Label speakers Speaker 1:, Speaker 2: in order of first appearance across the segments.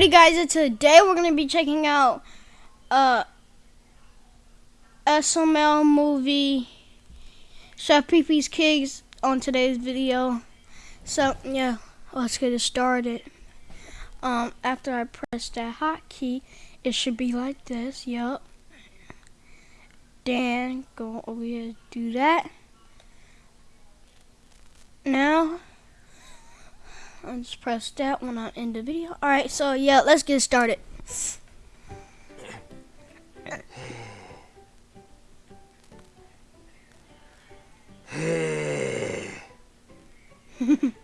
Speaker 1: Alrighty, guys, and today we're gonna be checking out uh SML movie Chef Pee Pee's Kids on today's video. So yeah, let's get it started. Um, after I press that hotkey, it should be like this. Yup. Then go over here, do that. Now Let's press that when I end the video. Alright, so yeah, let's get started.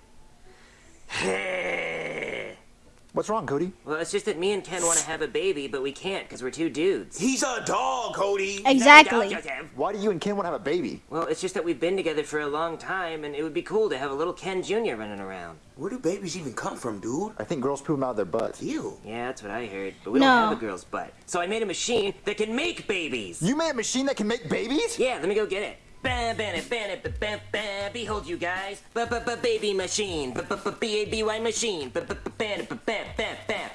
Speaker 2: What's wrong, Cody?
Speaker 3: Well, it's just that me and Ken want to have a baby, but we can't because we're two dudes.
Speaker 4: He's a dog, Cody.
Speaker 1: Exactly.
Speaker 2: Why do you and Ken want to have a baby?
Speaker 3: Well, it's just that we've been together for a long time, and it would be cool to have a little Ken Jr. running around.
Speaker 4: Where do babies even come from, dude?
Speaker 2: I think girls poop them out of their butts.
Speaker 4: Ew.
Speaker 3: Yeah, that's what I heard. But we
Speaker 1: No.
Speaker 3: don't have a girl's butt. So I made a machine that can make babies.
Speaker 2: You made a machine that can make babies?
Speaker 3: Yeah, let me go get it. Bam, bam, bam, bam, bam, bam. Behold, you guys, B-b-b-baby machine, b a b y machine, B-b-b-bam, bam, bam, bam,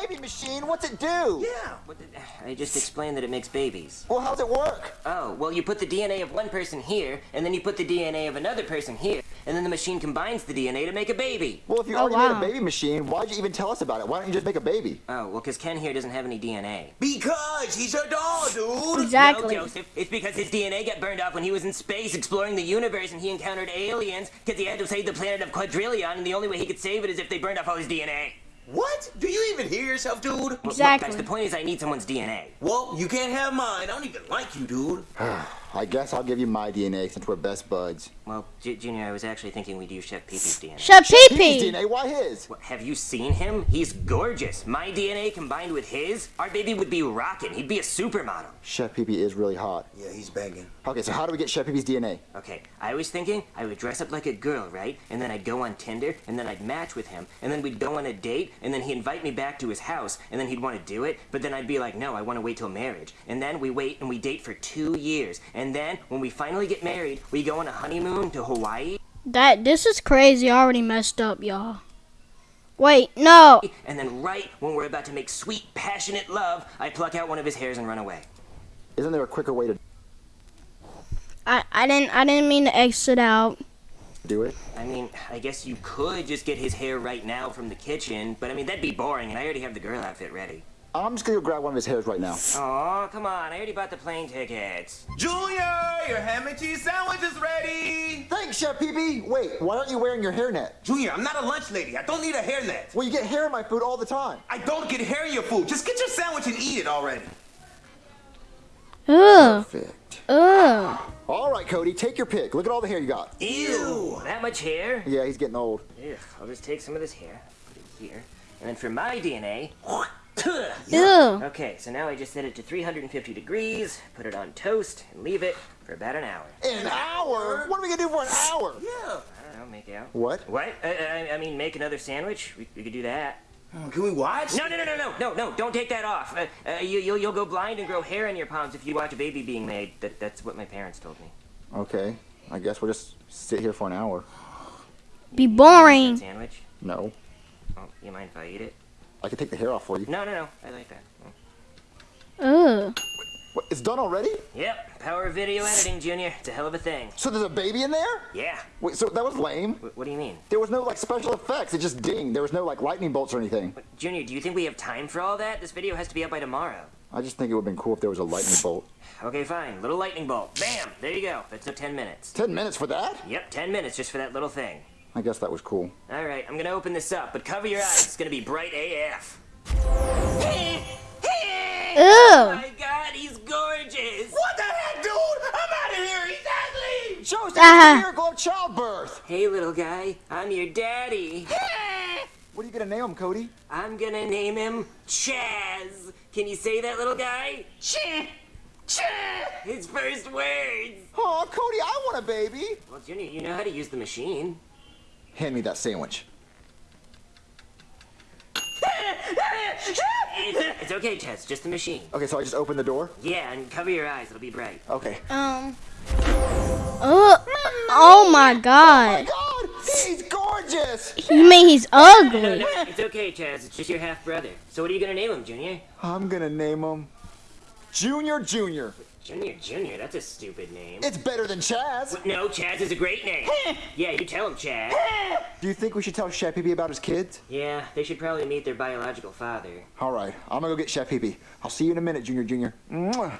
Speaker 2: baby machine? What's it do?
Speaker 4: Yeah.
Speaker 3: What I just explained that it makes babies.
Speaker 2: Well, how's it work?
Speaker 3: Oh, well, you put the DNA of one person here, and then you put the DNA of another person here, and then the machine combines the DNA to make a baby.
Speaker 2: Well, if you
Speaker 1: Oh,
Speaker 2: already
Speaker 1: wow.
Speaker 2: made a baby machine, why'd you even tell us about it? Why don't you just make a baby?
Speaker 3: Oh, well, because Ken here doesn't have any DNA.
Speaker 4: Because he's a doll, dude.
Speaker 1: Exactly.
Speaker 3: No, Joseph, it's because his DNA got burned off when he was in space exploring the universe and he encountered aliens because he had to save the planet of Quadrillion, and the only way he could save it is if they burned off all his DNA.
Speaker 4: What? Do you even hear yourself, dude?
Speaker 3: Well, look,
Speaker 1: Exactly.
Speaker 3: guys, the point is I need someone's DNA.
Speaker 4: Well, you can't have mine. I don't even like you, dude.
Speaker 2: I guess I'll give you my DNA since we're best buds.
Speaker 3: Well, J- Junior, I was actually thinking we'd use Chef Pee-Pee's DNA.
Speaker 1: Chef Pee
Speaker 2: His
Speaker 1: Pee.
Speaker 2: DNA, why his?
Speaker 3: What, have you seen him? He's gorgeous. My DNA combined with his, our baby would be rocking. He'd be a supermodel.
Speaker 2: Chef Pee Pee is really hot.
Speaker 4: Yeah, he's banging.
Speaker 2: Okay, so how do we get Chef Pee Pee's DNA?
Speaker 3: Okay, I was thinking I would dress up like a girl, right? And then I'd go on Tinder, and then I'd match with him, and then we'd go on a date, and then he'd invite me back to his house, and then he'd want to do it, but then I'd be like, no, I want to wait till marriage. And then we wait and we date for two years. And then when we finally get married, we go on a honeymoon to Hawaii,
Speaker 1: That this is crazy. I already messed up, y'all. Wait, no.
Speaker 3: and then right when we're about to make sweet, passionate love, I pluck out one of his hairs and run away.
Speaker 2: Isn't there a quicker way to
Speaker 1: I, I didn't I didn't mean to exit out.
Speaker 2: do it?
Speaker 3: I mean, I guess you could just get his hair right now from the kitchen, but I mean, that'd be boring, and I already have the girl outfit ready.
Speaker 2: I'm just gonna go grab one of his hairs right now.
Speaker 3: Oh, come on, I already bought the plane tickets.
Speaker 4: Junior, your ham and cheese sandwich is ready.
Speaker 2: Thanks, Chef Pee Pee! Wait, why aren't you wearing your hairnet?
Speaker 4: Junior, I'm not a lunch lady. I don't need a hairnet.
Speaker 2: Well, you get hair in my food all the time.
Speaker 4: I don't get hair in your food. Just get your sandwich and eat it already.
Speaker 1: Ugh.
Speaker 2: Perfect.
Speaker 1: Ugh.
Speaker 2: All right, Cody, take your pick. Look at all the hair you got.
Speaker 4: Ew.
Speaker 3: That much hair?
Speaker 2: Yeah, he's getting old.
Speaker 3: Ugh, I'll just take some of this hair, put it here, and then for my DNA.
Speaker 1: Ew.
Speaker 3: Okay, so now I just set it to 350 degrees, put it on toast, and leave it for about an hour.
Speaker 2: An hour? What are we gonna do for an hour?
Speaker 4: Yeah.
Speaker 3: I don't know, make out.
Speaker 2: What?
Speaker 3: What? I, I, I mean, make another sandwich? We, we could do that.
Speaker 4: Oh, Can we watch?
Speaker 3: No, no, no, no, no, no, no, don't take that off. Uh, uh, you, you'll, you'll go blind and grow hair in your palms if you watch a baby being made. That, that's what my parents told me.
Speaker 2: Okay, I guess we'll just sit here for an hour.
Speaker 1: Be boring.
Speaker 3: Sandwich?
Speaker 2: No,
Speaker 3: Oh, you mind if I eat it?
Speaker 2: I can take the hair off for you.
Speaker 3: No, no, no, I like that.
Speaker 1: Ugh.
Speaker 2: What, it's done already?
Speaker 3: Yep, power of video editing, Junior. It's a hell of a thing.
Speaker 2: So there's a baby in there?
Speaker 3: Yeah.
Speaker 2: Wait, so that was lame.
Speaker 3: Wh- what do you mean?
Speaker 2: There was no like special effects. It just dinged. There was no like lightning bolts or anything.
Speaker 3: But, Junior, do you think we have time for all that? This video has to be up by tomorrow.
Speaker 2: I just think it would have been cool if there was a lightning bolt.
Speaker 3: Okay, fine. Little lightning bolt. Bam! There you go. That took 10 minutes.
Speaker 2: Ten minutes for that?
Speaker 3: Yep, 10 minutes just for that little thing.
Speaker 2: I guess that was cool.
Speaker 3: All right, I'm gonna open this up, but cover your eyes. It's gonna be bright AF.
Speaker 1: Ew.
Speaker 3: Oh my God, he's gorgeous.
Speaker 4: What the heck, dude? I'm out of here. He's ugly.
Speaker 2: Shows the uh-huh. miracle of childbirth.
Speaker 3: Hey, little guy. I'm your daddy.
Speaker 2: What are you gonna name him, Cody?
Speaker 3: I'm gonna name him Chaz. Can you say that, little guy? Chaz. Ch. His first words.
Speaker 2: Oh, Cody, I want a baby.
Speaker 3: Well, Junior, you know how to use the machine.
Speaker 2: Hand me that sandwich.
Speaker 3: It's, it's okay, Chaz. Just the machine.
Speaker 2: Okay, so I just open the door.
Speaker 3: Yeah, and cover your eyes. It'll be bright.
Speaker 2: Okay.
Speaker 1: Um. Ugh. Oh my
Speaker 2: Oh my
Speaker 1: god.
Speaker 2: God, he's gorgeous. gorgeous.
Speaker 1: You mean he's
Speaker 3: No,
Speaker 1: ugly?
Speaker 3: no, it's okay, Chaz. It's just your half brother. So what are you gonna name him, Junior?
Speaker 2: I'm gonna name him Junior Junior.
Speaker 3: Junior, Junior. That's a stupid name.
Speaker 2: It's better than Chaz.
Speaker 3: No, Chaz is a great name. yeah, you tell him, Chaz.
Speaker 2: Do you think we should tell Chef Pee about his kids?
Speaker 3: Yeah, they should probably meet their biological father.
Speaker 2: All right, I'm gonna go get Chef Pee I'll see you in a minute, Junior Junior. Mwah.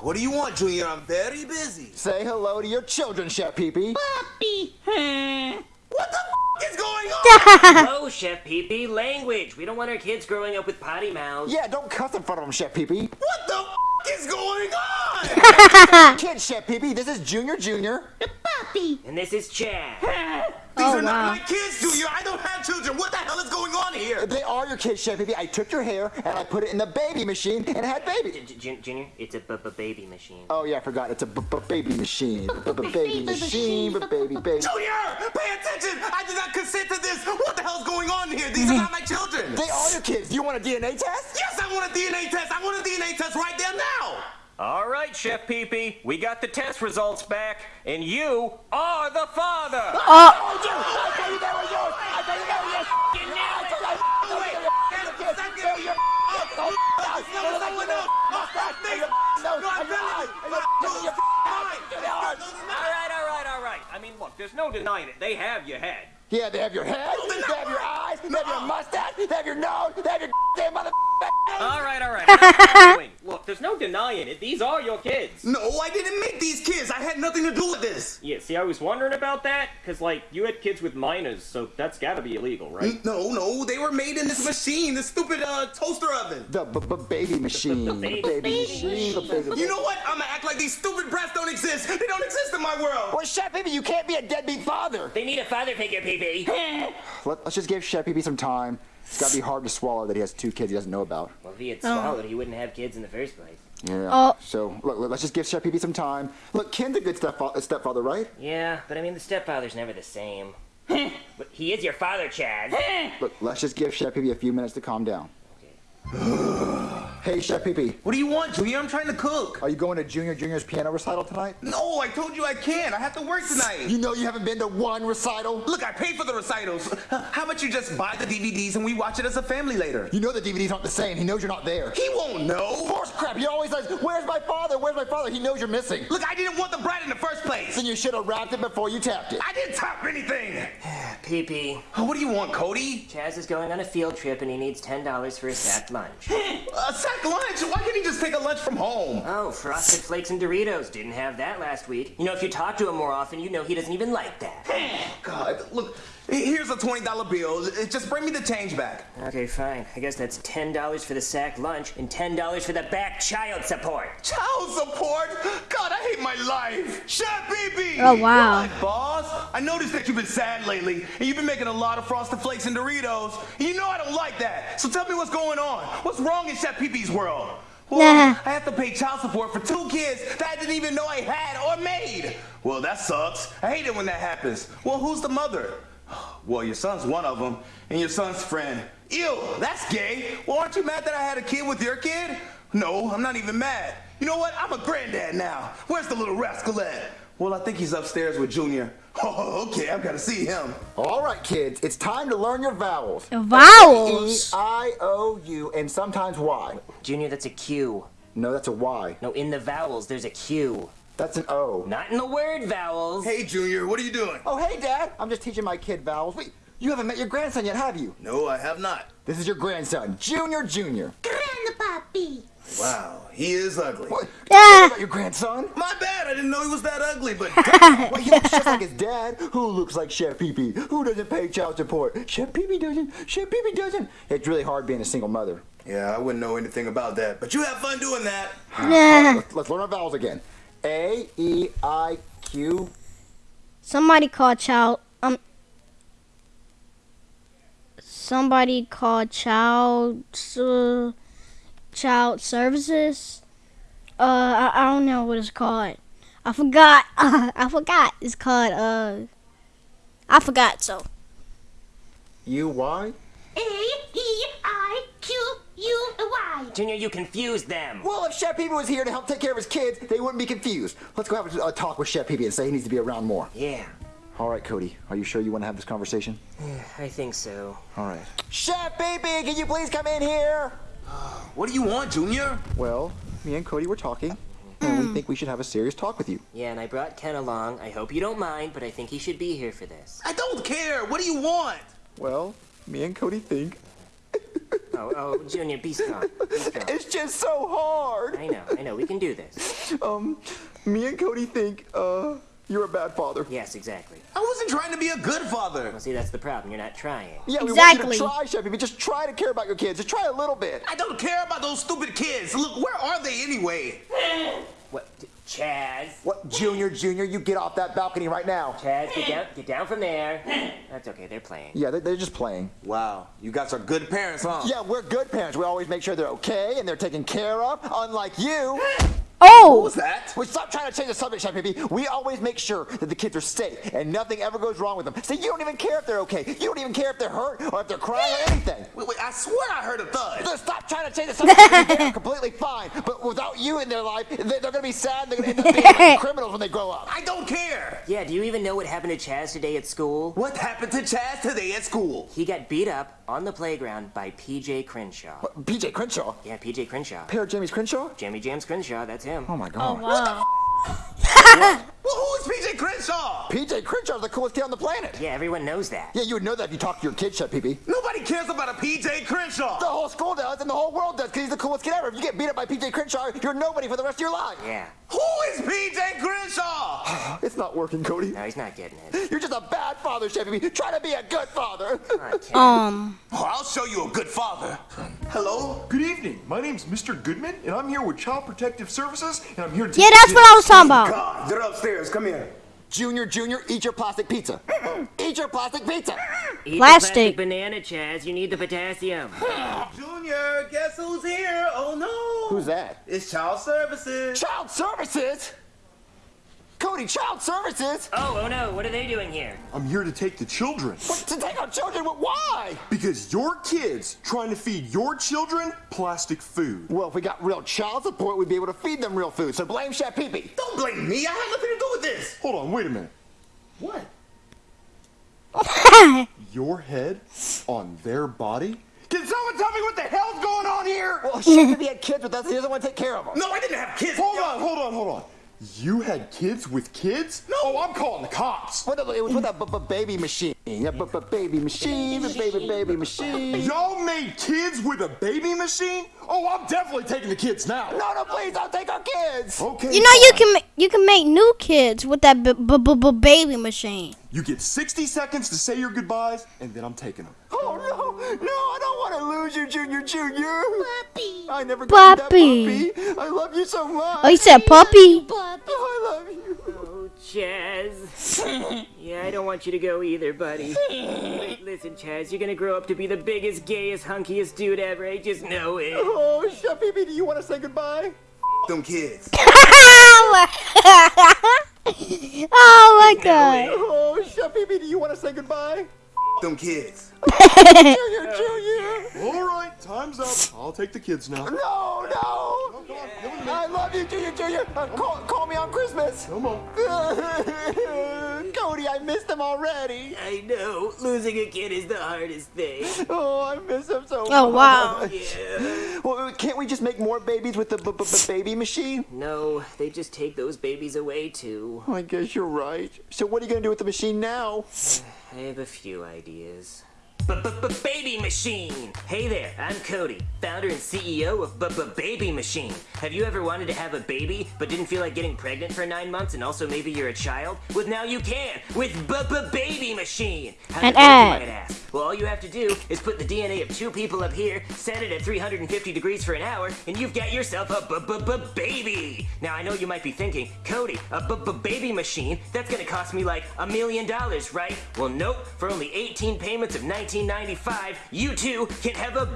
Speaker 4: What do you want, Junior? I'm very busy.
Speaker 2: Say hello to your children, Chef Pee
Speaker 4: What the f- is going on?
Speaker 3: oh, Chef Pee Pee, language. We don't want our kids growing up with potty mouths.
Speaker 2: Yeah, don't cuss in front of them, Chef Pee
Speaker 4: what the f- is going on?
Speaker 2: Kid Chef Pee this is Junior Junior. Puppy.
Speaker 3: And this is Chaz.
Speaker 4: These
Speaker 1: Oh,
Speaker 4: are not my kids, Junior. I don't have children. What the hell is going on here?
Speaker 2: They are your kids, Chef Pee I took your hair and I put it in the baby machine and it had baby.
Speaker 3: J- J- Junior, it's a b- b- baby machine.
Speaker 2: Oh yeah, I forgot. It's a b- b- baby machine. B- b- baby machine. B- baby baby.
Speaker 4: Junior, pay attention. I did not consent to this. What the hell's going on here? These are not my children.
Speaker 2: They are your kids. Do you want a DNA test?
Speaker 4: Yes, I want a DNA test. I want a DNA test right there now.
Speaker 5: All right, Chef Pee Pee, we got the test results back, and you are the father. Uh.
Speaker 2: Oh, I told you. I told you they were yours. I told you they were yours. I told you they were yours. They're yours.
Speaker 4: No, someone else. Oh, that's me. No, I'm really.
Speaker 5: All right, all right, all right. I mean, look, there's no denying it. They have your head.
Speaker 2: Yeah, they have your head. They have your eyes. They have your mustache. They have your nose. They have your damn mother.
Speaker 5: All right, all right. I'm arguing. look, there's no denying it. These are your kids.
Speaker 4: No, I didn't make these kids. I had nothing to do with this.
Speaker 5: Yeah, see, I was wondering about that, because, like, you had kids with minors, so that's gotta be illegal, right?
Speaker 4: No, no, they were made in this machine, this stupid uh, toaster oven.
Speaker 2: The b- b- baby machine. The baby machine. The baby.
Speaker 4: You know what? I'm gonna act like these stupid brats don't exist. They don't exist in my world.
Speaker 2: Well, Chef Pee you can't be a deadbeat father.
Speaker 3: They need a father figure, Pee Pee.
Speaker 2: Let, us just give Chef Pee Pee some time. It's got to be hard to swallow that he has two kids he doesn't know about.
Speaker 3: Well, if he had oh. swallowed, he wouldn't have kids in the first place.
Speaker 2: Yeah.
Speaker 1: Oh.
Speaker 2: So look, look, let's just give Chef Pee some time. Look, Ken's a good stepfa- uh, stepfather, right?
Speaker 3: Yeah, but I mean, the stepfather's never the same. but he is your father, Chad.
Speaker 2: Look, let's just give Chef Pee a few minutes to calm down. hey, Chef Pee
Speaker 4: What do you want, Junior? I'm trying to cook.
Speaker 2: are you going to Junior Junior's piano recital tonight?
Speaker 4: No, I told you I can't. I have to work tonight.
Speaker 2: You know you haven't been to one recital.
Speaker 4: Look, I paid for the recitals. How about you just buy the DVDs and we watch it as a family later?
Speaker 2: You know the DVDs aren't the same. He knows you're not there.
Speaker 4: He won't know.
Speaker 2: Horse crap! He always says, "Where's my father? Where's my father?" He knows you're missing.
Speaker 4: Look, I didn't want the brat in the first place.
Speaker 2: Then you should have wrapped it before you tapped it.
Speaker 4: I didn't tap anything.
Speaker 3: Pee Pee, oh,
Speaker 4: What do you want, Cody?
Speaker 3: Chaz is going on a field trip and he needs $10 for a sack lunch.
Speaker 4: A sack lunch? Why can't he just take a lunch from home?
Speaker 3: Oh, Frosted Flakes and Doritos. Didn't have that last week. You know, if you talk to him more often, you know he doesn't even like that.
Speaker 4: God, look, here's a $20 bill. Uh, just bring me the change back.
Speaker 3: Okay, fine. I guess that's $10 for the sack lunch and $10 for the back child support.
Speaker 4: Child support? God, I hate my life. Chef Pee Pee!
Speaker 1: Oh, wow.
Speaker 4: What, boss? I noticed that you've been sad lately, and you've been making a lot of Frosted Flakes and Doritos. And you know I don't like that. So tell me what's going on. What's wrong in Chef Pee Pee's world? Well,
Speaker 1: Nah.
Speaker 4: I have to pay child support for two kids that I didn't even know I had or made. Well, that sucks. I hate it when that happens. Well, who's the mother? Well, your son's one of them, and your son's friend. Ew, that's gay. Well, aren't you mad that I had a kid with your kid? No, I'm not even mad. You know what? I'm a granddad now. Where's the little rascal at? Well, I think he's upstairs with Junior. Oh, okay, I've got to see him.
Speaker 2: All right, kids, it's time to learn your vowels. E,
Speaker 1: Vowels.
Speaker 2: I, O, U, and sometimes Y.
Speaker 3: Junior, that's a Q.
Speaker 2: No, that's a Y.
Speaker 3: No, in the vowels, there's a Q.
Speaker 2: That's an O.
Speaker 3: Not in the word vowels.
Speaker 4: Hey, Junior, what are you doing?
Speaker 2: Oh, hey, Dad. I'm just teaching my kid vowels. Wait, you haven't met your grandson yet, have you?
Speaker 4: No, I have not.
Speaker 2: This is your grandson, Junior Junior. Grandpappy.
Speaker 4: Wow, he is ugly.
Speaker 2: What?
Speaker 1: Ah.
Speaker 2: About your grandson?
Speaker 4: My bad, I didn't know he was that ugly, but
Speaker 2: Well, he looks just like his dad, who looks like Chef Pee Pee, who doesn't pay child support. Chef Pee Pee doesn't. Chef Pee Pee doesn't. It's really hard being a single mother.
Speaker 4: yeah, I wouldn't know anything about that. But you have fun doing that.
Speaker 1: Nah.
Speaker 2: Let's, let's learn our vowels again. A, E, I, Q.
Speaker 1: Somebody called child. Um. Somebody called child. Uh, child services. Uh, I, I don't know what it's called. I forgot. I forgot. It's called. Uh. I forgot. So.
Speaker 2: U, Y?
Speaker 6: A E I Q U Y.
Speaker 3: Junior, you confused them.
Speaker 2: Well, if Chef Pee Pee was here to help take care of his kids, they wouldn't be confused. Let's go have a, a talk with Chef Pee Pee and say he needs to be around more.
Speaker 3: Yeah.
Speaker 2: All right, Cody. Are you sure you want to have this conversation?
Speaker 3: Yeah, I think so.
Speaker 2: All right. Chef Pee-Pee, can you please come in here?
Speaker 4: Uh, what do you want, Junior?
Speaker 2: Well, me and Cody were talking, and we hmm. think we should have a serious talk with you.
Speaker 3: Yeah, and I brought Ken along. I hope you don't mind, but I think he should be here for this.
Speaker 4: I don't care. What do you want?
Speaker 2: Well, me and Cody think
Speaker 3: Oh, oh, Junior, be strong. Be strong.
Speaker 2: it's just so hard.
Speaker 3: I know, I know. We can do this.
Speaker 2: Um, me and Cody think uh you're a bad father.
Speaker 3: Yes, exactly.
Speaker 4: I wasn't trying to be a good father.
Speaker 3: Well, see, that's the problem. You're not trying.
Speaker 2: Yeah, we
Speaker 1: Exactly.
Speaker 2: want you to try, Chef Pee-Pee. Just try to care about your kids. Just try a little bit.
Speaker 4: I don't care about those stupid kids. Look, where are they anyway?
Speaker 3: What? Chaz?
Speaker 2: What, Junior, Junior, you get off that balcony right now.
Speaker 3: Chaz, get down, get down from there. That's okay. They're playing.
Speaker 2: Yeah, they- they're just playing.
Speaker 4: Wow, you guys are good parents, huh?
Speaker 2: Yeah, we're good parents. We always make sure they're okay and they're taken care of, unlike you.
Speaker 1: Oh,
Speaker 4: What's that?
Speaker 2: We stop trying to change the subject, Chef Pee-Pee. We always make sure that the kids are safe and nothing ever goes wrong with them. So you don't even care if they're okay. You don't even care if they're hurt or if they're crying or anything.
Speaker 4: Wait, wait, I swear I heard a thud.
Speaker 2: Just stop trying to change the subject. They're completely fine. But without you in their life, they- they're going to be sad. They're going to end up being criminals when they grow up.
Speaker 4: I don't care.
Speaker 3: Yeah, do you even know what happened to Chaz today at school?
Speaker 4: What happened to Chaz today at school?
Speaker 3: He got beat up on the playground by PJ Crenshaw.
Speaker 2: PJ Crenshaw.
Speaker 3: Yeah, PJ Crenshaw.
Speaker 2: Pair of Jamie's Crenshaw?
Speaker 3: Jamie James Crenshaw, that's him.
Speaker 2: Oh my god.
Speaker 1: Oh, wow.
Speaker 4: Well, who is PJ Crenshaw?
Speaker 2: PJ Crenshaw's the coolest kid on the planet.
Speaker 3: Yeah, everyone knows that.
Speaker 2: Yeah, you would know that if you talked to your kid, Chef Pee-Pee.
Speaker 4: Nobody cares about a PJ Crenshaw.
Speaker 2: The whole school does, and the whole world does, because he's the coolest kid ever. If you get beat up by PJ Crenshaw, you're nobody for the rest of your life.
Speaker 3: Yeah.
Speaker 4: Who is PJ Crenshaw?
Speaker 2: It's not working, Cody.
Speaker 3: No, he's not getting it.
Speaker 2: You're just a bad father, Chef Pee-Pee. Try to be a good father.
Speaker 3: Come on, Ken.
Speaker 1: Um,
Speaker 4: Oh, I'll show you a good father. Hello?
Speaker 7: Good evening. My name's Mr. Goodman, and I'm here with Child Protective Services, and I'm here to.
Speaker 1: yeah, that's what I was talking about.
Speaker 4: God, they're upstairs. Come here.
Speaker 2: Junior, Junior, eat your plastic pizza. eat your plastic pizza.
Speaker 3: Eat
Speaker 1: Plastic.
Speaker 3: The plastic banana, Chaz. You need the potassium.
Speaker 4: Junior, guess who's here? Oh no.
Speaker 2: Who's that?
Speaker 4: It's Child Services.
Speaker 2: Child Services? Cody, Child Services?
Speaker 3: Oh, oh no, what are they doing here?
Speaker 7: I'm here to take the children.
Speaker 2: What, to take our children? But why?
Speaker 7: Because your kids trying to feed your children plastic food.
Speaker 2: Well, if we got real child support, we'd be able to feed them real food. So blame Chef Pee-Pee.
Speaker 4: Don't blame me. I had nothing to do with this.
Speaker 7: Hold on, wait a minute.
Speaker 4: What?
Speaker 7: Your head on their body? Can someone tell me what the hell's going on here?
Speaker 2: Well, Chef Pee-Pee had kids with us. He doesn't want to take care of them.
Speaker 4: No, I didn't have kids.
Speaker 7: Hold on, hold on, hold on. You had kids with kids?
Speaker 4: No.
Speaker 7: Oh, I'm calling the cops.
Speaker 2: What the- It was with a b- b- baby machine. Yeah, b- b- baby machine, b- baby baby machine.
Speaker 7: Y'all made kids with a baby machine? Oh, I'm definitely taking the kids now.
Speaker 2: No, no, please don't take our kids.
Speaker 7: Okay.
Speaker 1: You know you can ma- you can make new kids with that b- b- b- b- baby machine.
Speaker 7: You get 60 seconds to say your goodbyes, and then I'm taking them.
Speaker 2: Oh no, no, I don't want to lose you, Junior, Junior.
Speaker 6: Puppy.
Speaker 2: I never got
Speaker 1: Puppy.
Speaker 2: that puppy. I love you so much.
Speaker 1: Oh, you said puppy.
Speaker 6: Puppy.
Speaker 2: Oh, I love you.
Speaker 3: Oh, Chaz. yeah, I don't want you to go either, buddy. Listen, Chaz, you're gonna grow up to be the biggest, gayest, hunkiest dude ever. I just know it.
Speaker 2: Oh, Chef Pee-Pee, do you want to say goodbye?
Speaker 4: Them kids.
Speaker 1: oh my god.
Speaker 2: Oh, Chef Pee-Pee, do you want to say goodbye?
Speaker 4: Them kids.
Speaker 2: Junior, Junior.
Speaker 7: All right, time's up. I'll take the kids now.
Speaker 2: No, no.
Speaker 7: Come on, give 'em to me.
Speaker 2: I love you, Junior, Junior. Uh, call, call me on Christmas.
Speaker 7: Come on.
Speaker 2: Cody, I missed him already.
Speaker 3: I know. Losing a kid is the hardest thing.
Speaker 2: Oh, I miss him so much.
Speaker 1: Oh, wow.
Speaker 2: much.
Speaker 3: Yeah.
Speaker 2: Well, uh, can't we just make more babies with the b- b- b- baby machine?
Speaker 3: No, they just take those babies away too.
Speaker 2: I guess you're right. So what are you gonna do with the machine now?
Speaker 3: I have a few ideas. Baby Machine! Hey there, I'm Cody, founder and CEO of B-B-Baby Machine. Have you ever wanted to have a baby but didn't feel like getting pregnant for nine months and also maybe you're a child? Well, now you can with B-B-Baby Machine. How's
Speaker 1: An
Speaker 3: it
Speaker 1: ad.
Speaker 3: ask? Well, all you have to do is put the DNA of two people up here, set it at 350 degrees for an hour, and you've got yourself a baby. Now I know you might be thinking, Cody, a baby machine? That's gonna cost me like a million dollars, right? Well, nope. For only 18 payments of 1995, you too can have a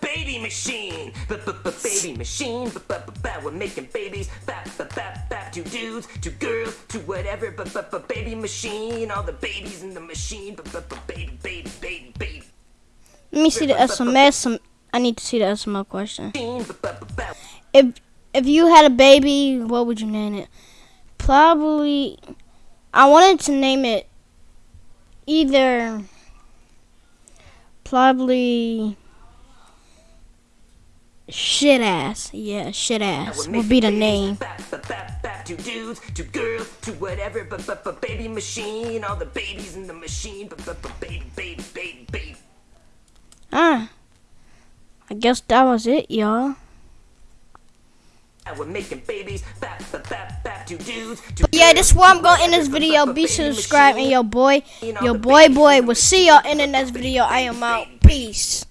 Speaker 3: baby machine. Baby machine. We're making babies. Bap bap bap bap. To dudes, to girls, to whatever. Baby machine. All the babies in the machine. Baby, baby, baby, baby.
Speaker 1: Let me see the SMS. I need to see the SML question. If if you had a baby, what would you name it? Probably I wanted to name it either probably shit ass. Yeah, shit ass would be the name.
Speaker 3: To dudes, to girls, to whatever, but but but baby machine, all the babies in the machine, but but but baby, baby, baby, baby.
Speaker 1: Ah, I guess that was it, y'all.
Speaker 3: And we're making babies, bap, bap, bap, bap, to dudes, to
Speaker 1: Yeah, this is where I'm going in this video. Be
Speaker 3: baby
Speaker 1: sure and
Speaker 3: machine,
Speaker 1: your boy,
Speaker 3: all
Speaker 1: your boy boy We'll see y'all in the next video. I am out. Peace.